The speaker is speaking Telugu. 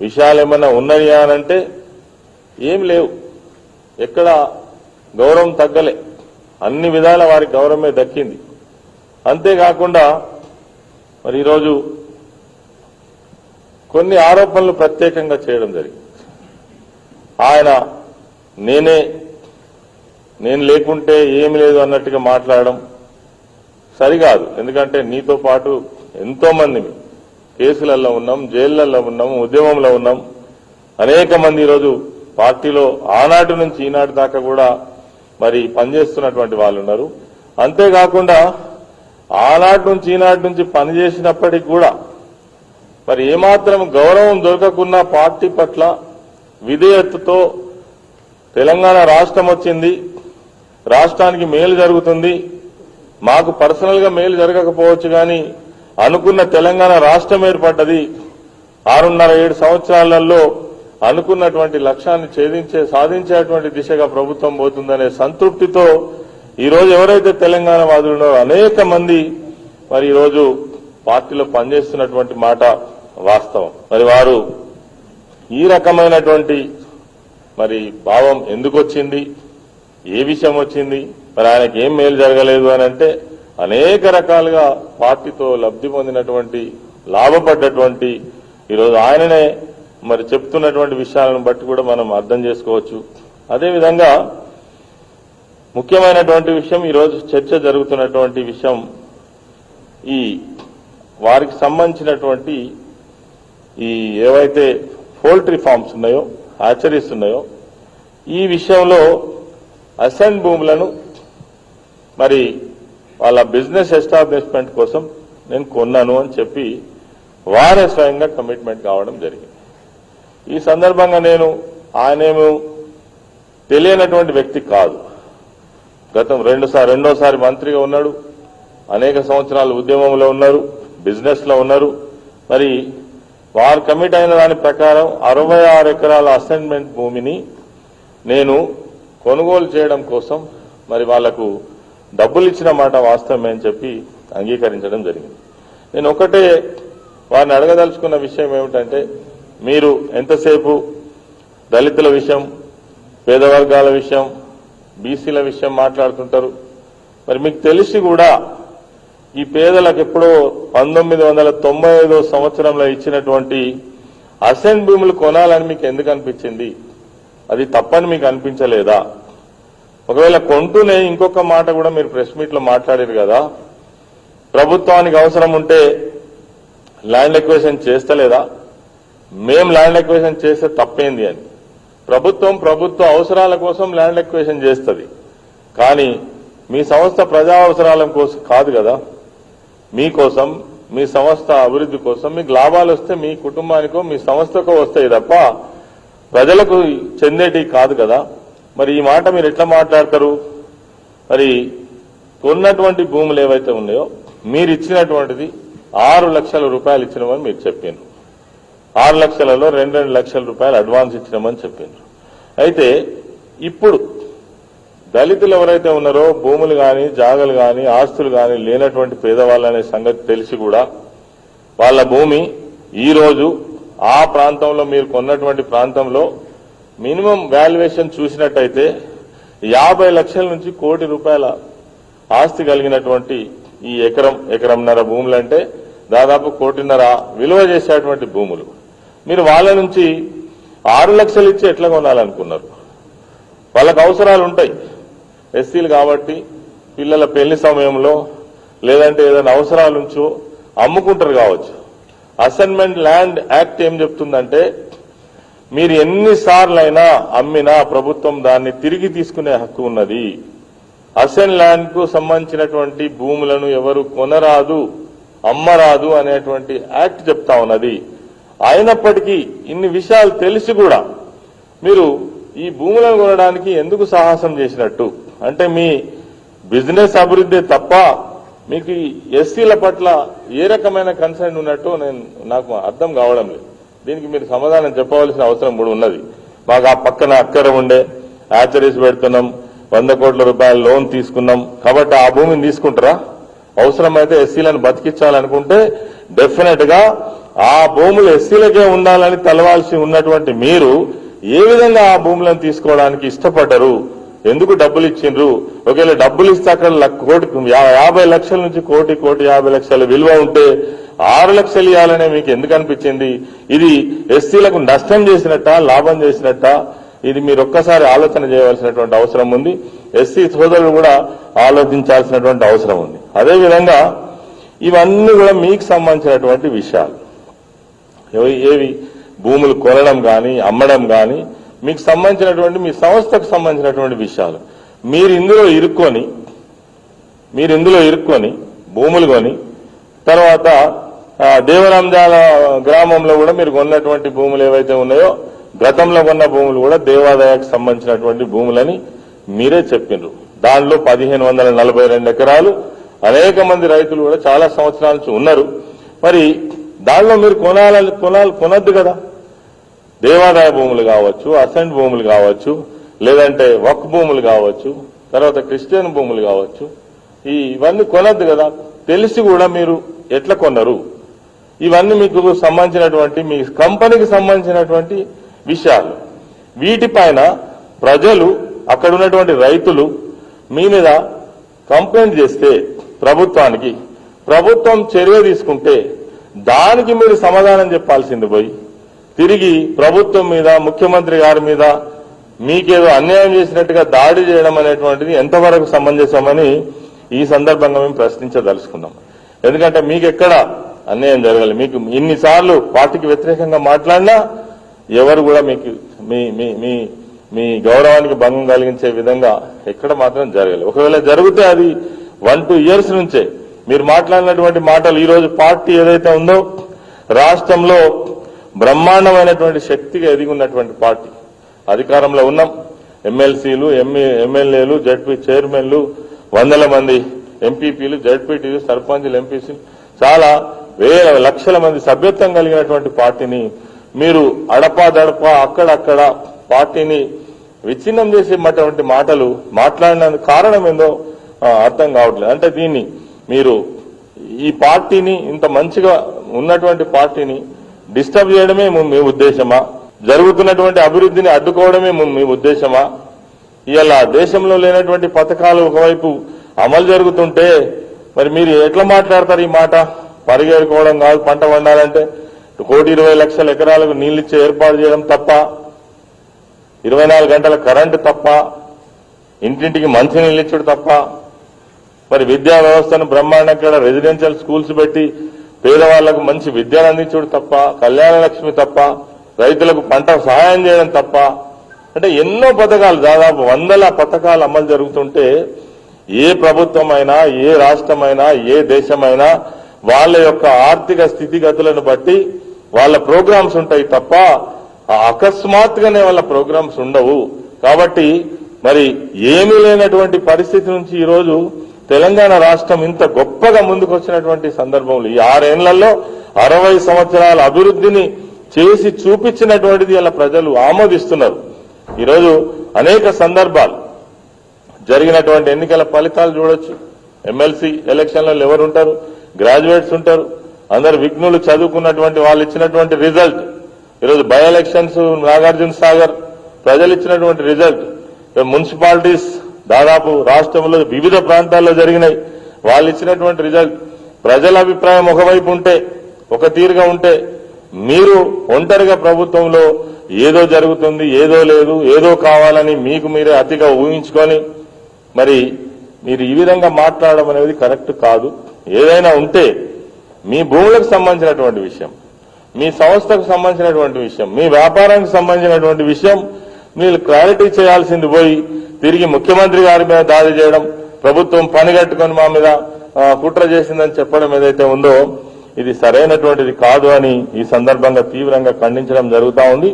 విషయాలు ఏమన్నా ఉన్నాయా అని అంటే ఏం లేవు. ఎక్కడ గౌరవం తగ్గలే. అన్ని విధాల వారికి గౌరవమే దక్కింది. అంతేకాకుండా మరి ఈరోజు కొన్ని ఆరోపణలు ప్రత్యేకంగా చేయడం జరిగింది. ఆయన నేనే నేను లేకుంటే ఏమి లేదు అన్నట్టుగా మాట్లాడడం సరికాదు. ఎందుకంటే నీతో పాటు ఎంతో మంది కేసులలో ఉన్నాం జైళ్ళలో ఉన్నాం ఉద్యమంలో ఉన్నాం. అనేక మంది ఈరోజు పార్టీలో ఆనాటి నుంచి ఈనాటి దాకా కూడా మరి పనిచేస్తున్నటువంటి వాళ్ళు ఉన్నారు. అంతేకాకుండా ఆనాటి నుంచి ఈనాటి నుంచి పనిచేసినప్పటికీ కూడా మరి ఏమాత్రం గౌరవం దొరకకున్నా పార్టీ పట్ల విధేయతతో తెలంగాణ రాష్ట్రం వచ్చింది. రాష్ట్రానికి మేలు జరుగుతుంది. మాకు పర్సనల్గా మేలు జరగకపోవచ్చు కానీ అనుకున్న తెలంగాణ రాష్ట్రం ఏర్పడ్డది. ఆరున్నర ఏడు సంవత్సరాలలో అనుకున్నటువంటి లక్ష్యాన్ని ఛేదించే సాధించేటువంటి దిశగా ప్రభుత్వం పోతుందనే సంతృప్తితో ఈరోజు ఎవరైతే తెలంగాణ వాదులున్నారో అనేక మంది మరి ఈరోజు పార్టీలో పనిచేస్తున్నటువంటి మాట వాస్తవం. మరి వారు ఈ రకమైనటువంటి మరి భావం ఎందుకు వచ్చింది ఏ విషయం వచ్చింది? మరి ఆయనకి ఏం మేలు జరగలేదు అని అంటే అనేక రకాలుగా పార్టీతో లబ్ధి పొందినటువంటి లాభపడ్డటువంటి ఈరోజు ఆయననే మరి చెప్తున్నటువంటి విషయాలను బట్టి కూడా మనం అర్థం చేసుకోవచ్చు. అదేవిధంగా ముఖ్యమైనటువంటి విషయం ఈరోజు చర్చ జరుగుతున్నటువంటి విషయం ఈ వారికి సంబంధించినటువంటి ఈ ఏవైతే పోల్ట్రీ ఫార్మ్స్ ఉన్నాయో హ్యాచరీస్ ఉన్నాయో ఈ విషయంలో అసెంట్ భూములను మరి వాళ్ళ బిజినెస్ ఎస్టాబ్లిష్మెంట్ కోసం నేను కొన్నాను అని చెప్పి వారే స్వయంగా కమిట్మెంట్ కావడం జరిగింది. ఈ సందర్భంగా నేను ఆయనేమో తెలియనటువంటి వ్యక్తి కాదు. గతం రెండుసారి రెండోసారి మంత్రిగా ఉన్నాడు. అనేక సంవత్సరాలు ఉద్యమంలో ఉన్నారు బిజినెస్లో ఉన్నారు. మరి వారు కమిట్ అయిన దాని ప్రకారం అరవై ఆరు ఎకరాల అసైన్మెంట్ భూమిని నేను కొనుగోలు చేయడం కోసం మరి వాళ్ళకు డబ్బులు ఇచ్చిన మాట వాస్తవమే అని చెప్పి అంగీకరించడం జరిగింది. నేను ఒకటే వారిని అడగదలుచుకున్న విషయం ఏమిటంటే మీరు ఎంతసేపు దళితుల విషయం పేద వర్గాల విషయం బీసీల విషయం మాట్లాడుతుంటారు? మరి మీకు తెలిసి కూడా ఈ పేదలకు ఎప్పుడో పంతొమ్మిది వందల తొంభై ఐదో సంవత్సరంలో ఇచ్చినటువంటి అసెంట్ భూములు కొనాలని మీకు ఎందుకు అనిపించింది? అది తప్పని మీకు అనిపించలేదా? ఒకవేళ కొంటూనే ఇంకొక మాట కూడా మీరు ప్రెస్ మీట్లో మాట్లాడారు కదా ప్రభుత్వానికి అవసరం ఉంటే ల్యాండ్ ఎక్వేషన్ చేస్తలేదా? మేం ల్యాండ్ ఎక్వేషన్ చేస్తే తప్పేంది అని. ప్రభుత్వం ప్రభుత్వ అవసరాల కోసం ల్యాండ్ ఎక్వేషన్ చేస్తుంది. కానీ మీ సంస్థ ప్రజా అవసరాల కోసం కాదు కదా. మీకోసం మీ సంస్థ అభివృద్ధి కోసం మీకు లాభాలు వస్తే మీ కుటుంబానికో మీ సంస్థకో వస్తాయి తప్ప ప్రజలకు చెందేటి కాదు కదా. మరి ఈ మాట మీరు ఎట్లా మాట్లాడతారు? మరి కొన్నటువంటి భూములు ఏవైతే ఉన్నాయో మీరు ఇచ్చినటువంటిది ఆరు లక్షల రూపాయలు ఇచ్చినామని మీరు చెప్పారు ఆరు లక్షలలో రెండు రెండు లక్షల రూపాయలు అడ్వాన్స్ ఇచ్చినామని చెప్పారు అయితే ఇప్పుడు దళితులు ఎవరైతే ఉన్నారో భూములు గాని జాగలు గాని ఆస్తులు గాని లేనటువంటి పేదవాళ్ళనే సంగతి తెలిసి కూడా వాళ్ళ భూమి ఈ రోజు ఆ ప్రాంతంలో మీరు కొన్నటువంటి ప్రాంతంలో మినిమం వాల్యుయేషన్ చూసినట్టయితే యాభై లక్షల నుంచి కోటి రూపాయల ఆస్తి కలిగినటువంటి ఈ ఎకరం ఎకరంన్నర భూములు అంటే దాదాపు కోటిన్నర విలువ చేసేటువంటి భూములు. మీరు వాళ్ళ నుంచి ఆరు లక్షలు ఇచ్చి ఎట్లా కొనాలనుకున్నారు? వాళ్ళకు అవసరాలు ఉంటాయి. ఎస్సీలు కాబట్టి పిల్లల పెళ్ళి సమయంలో లేదంటే ఏదైనా అవసరాలు ఉంచో అమ్ముకుంటారు కావచ్చు. అసైన్మెంట్ ల్యాండ్ యాక్ట్ ఏం చెప్తుందంటే మీరు ఎన్నిసార్లైనా అమ్మినా ప్రభుత్వం దాన్ని తిరిగి తీసుకునే హక్కు ఉన్నది. అసెన్ ల్యాండ్కు సంబంధించినటువంటి భూములను ఎవరు కొనరాదు అమ్మరాదు అనేటువంటి యాక్ట్ చెప్తా ఉన్నది. అయినప్పటికీ ఇన్ని విషయాలు తెలిసి కూడా మీరు ఈ భూములను కొనడానికి ఎందుకు సాహసం చేసినట్టు? అంటే మీ బిజినెస్ అభివృద్ధి తప్ప మీకు ఎస్సీల పట్ల ఏ రకమైన కన్సర్న్ ఉన్నట్టు నేను నాకు అర్థం కావడం లేదు. దీనికి మీరు సమాధానం చెప్పవలసిన అవసరం కూడా ఉన్నది. మాకు ఆ పక్కన అక్కర ఉండే హ్యాచరీస్ పెడుతున్నాం వంద కోట్ల రూపాయల లోన్ తీసుకున్నాం. కాబట్టి ఆ భూమిని తీసుకుంటారా? అవసరమైతే ఎస్సీలను బతికించాలనుకుంటే డెఫినెట్గా ఆ భూములు ఎస్సీలకే ఉండాలని తలవాల్సి ఉన్నటువంటి మీరు ఏ విధంగా ఆ భూములను తీసుకోవడానికి ఇష్టపడ్డరు ఎందుకు డబ్బులు ఇచ్చిండ్రు? ఒకవేళ డబ్బులు ఇస్తే అక్కడ కోటి యా- యాభై లక్షల నుంచి కోటి కోటి యాభై లక్షల విలువ ఉంటే ఆరు లక్షలు ఇవ్వాలనే మీకు ఎందుకు అనిపించింది? ఇది ఎస్సీలకు నష్టం చేసినట్ట లాభం చేసినట్ట? ఇది మీరు ఒక్కసారి ఆలోచన చేయవలసినటువంటి అవసరం ఉంది. ఎస్సీ సోదరులు కూడా ఆలోచించాల్సినటువంటి అవసరం ఉంది. అదేవిధంగా ఇవన్నీ కూడా మీకు సంబంధించినటువంటి విషయాలు. ఏవి? భూములు కొనడం కానీ అమ్మడం కానీ మీకు సంబంధించినటువంటి మీ సంస్థకు సంబంధించినటువంటి విషయాలు. మీరు ఇందులో ఇరుక్కొని మీరు ఇందులో ఇరుక్కొని భూములు కొని తర్వాత దేవరాంజాల గ్రామంలో కూడా మీరు కొన్నటువంటి భూములు ఏవైతే ఉన్నాయో గతంలో కొన్న భూములు కూడా దేవాదాయకు సంబంధించినటువంటి భూములని మీరే చెప్పిండ్రు దానిలో పదిహేను వందల నలభై రెండు ఎకరాలు అనేక మంది రైతులు కూడా చాలా సంవత్సరాల నుంచి ఉన్నారు. మరి దానిలో మీరు కొనాలని కొనాలి కొనద్దు కదా. దేవాదాయ భూములు కావచ్చు అసెంట్ భూములు కావచ్చు లేదంటే వక్ భూములు కావచ్చు తర్వాత క్రిస్టియన్ భూములు కావచ్చు. ఈ ఇవన్నీ కొనద్దు కదా. తెలిసి కూడా మీరు ఎట్లా కొన్నారు ఇవన్నీ మీకు సంబంధించినటువంటి మీ కంపెనీకి సంబంధించినటువంటి విషయాలు. వీటిపైన ప్రజలు అక్కడ ఉన్నటువంటి రైతులు మీ మీద కంప్లైంట్ చేస్తే ప్రభుత్వానికి ప్రభుత్వం చర్య తీసుకుంటే దానికి మీరు సమాధానం చెప్పాల్సింది పోయి తిరిగి ప్రభుత్వం మీద ముఖ్యమంత్రి గారి మీద మీకేదో అన్యాయం చేసినట్టుగా దాడి చేయడం అనేటువంటిది ఎంతవరకు సమంజసమని ఈ సందర్భంగా మేము ప్రశ్నించదలుచుకున్నాం. ఎందుకంటే మీకు ఎక్కడ అన్యాయం జరగాలి మీకు ఇన్నిసార్లు పార్టీకి వ్యతిరేకంగా మాట్లాడినా ఎవరు కూడా మీకు మీ మీ మీ మీ గౌరవానికి భంగం కలిగించే విధంగా ఎక్కడ మాత్రం జరగాలి ఒకవేళ జరిగితే అది వన్ టూ ఇయర్స్ నుంచే మీరు మాట్లాడినటువంటి మాటలు ఈరోజు పార్టీ ఏదైతే ఉందో రాష్ట్రంలో బ్రహ్మాండమైనటువంటి శక్తిగా ఎదిగి ఉన్నటువంటి పార్టీ. అధికారంలో ఉన్నాం. ఎమ్మెల్సీలు ఎమ్మెల్యేలు జడ్పీ చైర్మన్లు వందల మంది ఎంపీపీలు జడ్పీటీలు సర్పంచ్లు ఎంపీసీలు చాలా వేల లక్షల మంది సభ్యత్వం కలిగినటువంటి పార్టీని మీరు అడపాదడప అక్కడక్కడ పార్టీని విచ్ఛిన్నం చేసేటువంటి మాటలు మాట్లాడినందుకు కారణం ఏందో అర్థం కావట్లేదు. అంటే దీన్ని మీరు ఈ పార్టీని ఇంత మంచిగా ఉన్నటువంటి పార్టీని డిస్టర్బ్ చేయడమే మీ- ఉద్దేశమా? జరుగుతున్నటువంటి అభివృద్ధిని అడ్డుకోవడమే మీ- మీ ఉద్దేశమా? ఇలా దేశంలో లేనటువంటి పథకాలు ఒకవైపు అమలు జరుగుతుంటే మరి మీరు ఎట్లా మాట్లాడతారు ఈ మాట? పరిగెరుకోవడం కాదు పంట పండాలంటే కోటి ఇరవై లక్షల ఎకరాలకు నీళ్ళిచ్చే ఏర్పాటు చేయడం తప్ప ఇరవై నాలుగు గంటల కరెంటు తప్ప ఇంటింటికి మంచి నీళ్ళు తప్ప మరి విద్యా వ్యవస్థను బ్రహ్మాండంగా రెసిడెన్షియల్ స్కూల్స్ పెట్టి పేదవాళ్ళకు మంచి విద్యను అందించుడు తప్ప కళ్యాణ లక్ష్మి తప్ప రైతులకు పంట సహాయం చేయడం తప్ప అంటే ఎన్నో పథకాలు దాదాపు వందల పథకాలు అమలు జరుగుతుంటే ఏ ప్రభుత్వమైనా ఏ రాష్ట్రమైనా ఏ దేశమైనా వాళ్ళ యొక్క ఆర్థిక స్థితిగతులను బట్టి వాళ్ళ ప్రోగ్రామ్స్ ఉంటాయి తప్ప అకస్మాత్తుగానే వాళ్ళ ప్రోగ్రామ్స్ ఉండవు. కాబట్టి మరి ఏమీ లేనటువంటి పరిస్థితి నుంచి ఈరోజు తెలంగాణ రాష్ట్రం ఇంత గొప్పగా ముందుకు వచ్చినటువంటి సందర్భంలో ఈ ఆరేళ్ళలో అరవై సంవత్సరాల అభివృద్ధిని చేసి చూపించినటువంటిది ఇలా ప్రజలు ఆమోదిస్తున్నారు. ఈరోజు అనేక సందర్భాలు జరిగినటువంటి ఎన్నికల ఫలితాలు చూడొచ్చు. ఎమ్మెల్సీ ఎలక్షన్లలో ఎవరు ఉంటారు? గ్రాడ్యుయేట్స్ ఉంటారు. అందరు విఘ్నులు చదువుకున్నటువంటి వాళ్ళు ఇచ్చినటువంటి రిజల్ట్. ఈరోజు బై ఎలక్షన్స్ నాగార్జున సాగర్ ప్రజలు ఇచ్చినటువంటి రిజల్ట్. మున్సిపాలిటీస్ దాదాపు రాష్ట్రంలో వివిధ ప్రాంతాల్లో జరిగినాయి. వాళ్ళు ఇచ్చినటువంటి రిజల్ట్ ప్రజల అభిప్రాయం ఒకవైపు ఉంటే ఒక తీరుగా ఉంటే మీరు ఒంటరిగా ప్రభుత్వంలో ఏదో జరుగుతుంది ఏదో లేదు ఏదో కావాలని మీకు మీరే అతిగా ఊహించుకొని మరి మీరు ఈ విధంగా మాట్లాడడం అనేది కరెక్ట్ కాదు. ఏదైనా ఉంటే మీ భూములకు సంబంధించినటువంటి విషయం మీ సంస్థకు సంబంధించినటువంటి విషయం మీ వ్యాపారానికి సంబంధించినటువంటి విషయం మీరు క్లారిటీ చేయాల్సింది పోయి తిరిగి ముఖ్యమంత్రి గారి మీద దాడి చేయడం ప్రభుత్వం పనిగట్టుకొని మా మీద కుట్ర చేసిందని చెప్పడం ఏదైతే ఉందో ఇది సరైనటువంటిది కాదు అని ఈ సందర్భంగా తీవ్రంగా ఖండించడం జరుగుతా ఉంది.